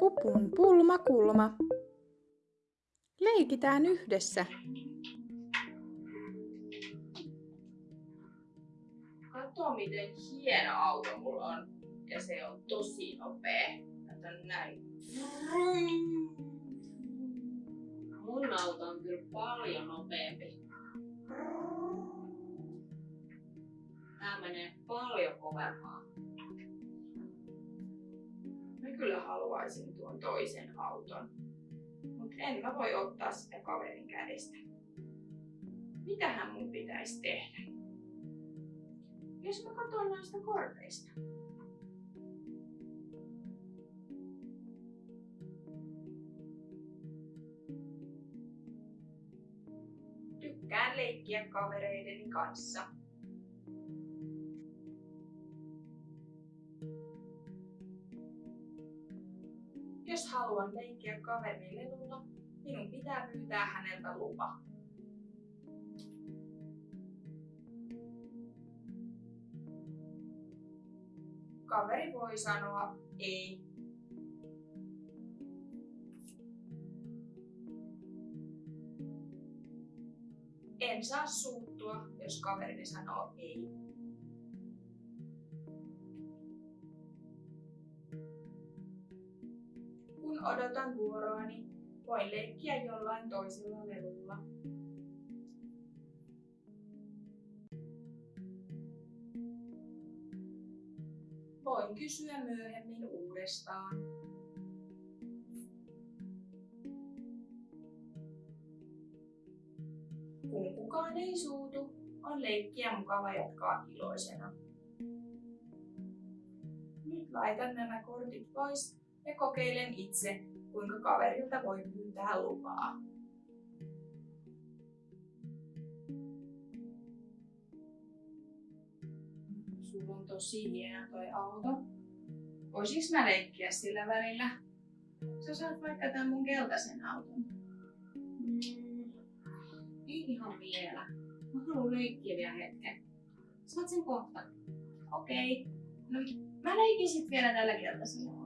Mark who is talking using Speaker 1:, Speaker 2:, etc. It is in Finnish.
Speaker 1: Pupun pulmakulma. Leikitään yhdessä.
Speaker 2: Kato miten hieno auto mulla on. Ja se on tosi nopea. Kato näin.
Speaker 3: Mun auto on kyllä paljon nopeampi. Kovempaa.
Speaker 2: Mä kyllä haluaisin tuon toisen auton. Mut en mä voi ottaa sitä kaverin kädestä. Mitähän mun pitäisi tehdä? Jos mä katson noista korteista. Tykkään leikkiä kavereideni kanssa. Jos haluan leikkiä kaverini lelulla, minun pitää pyytää häneltä lupa. Kaveri voi sanoa ei. En saa suuttua, jos kaverini sanoo ei. Odotan vuoroani, voin leikkiä jollain toisella lelulla. Voin kysyä myöhemmin uudestaan. Kun kukaan ei suutu, on leikkiä mukava jatkaa iloisena. Nyt laitan nämä kortit pois ja kokeilen itse, kuinka kaverilta voi pyytää lupaa. Sulla on tosi hieno toi auto. Voisiks mä leikkiä sillä välillä? Sä saat vaikka tän mun keltaisen auton.
Speaker 3: Mm, ei ihan vielä. Mä haluan leikkiä vielä hetken. Saat sen kohta.
Speaker 2: Okei. No, mä leikin sit vielä tällä keltaisella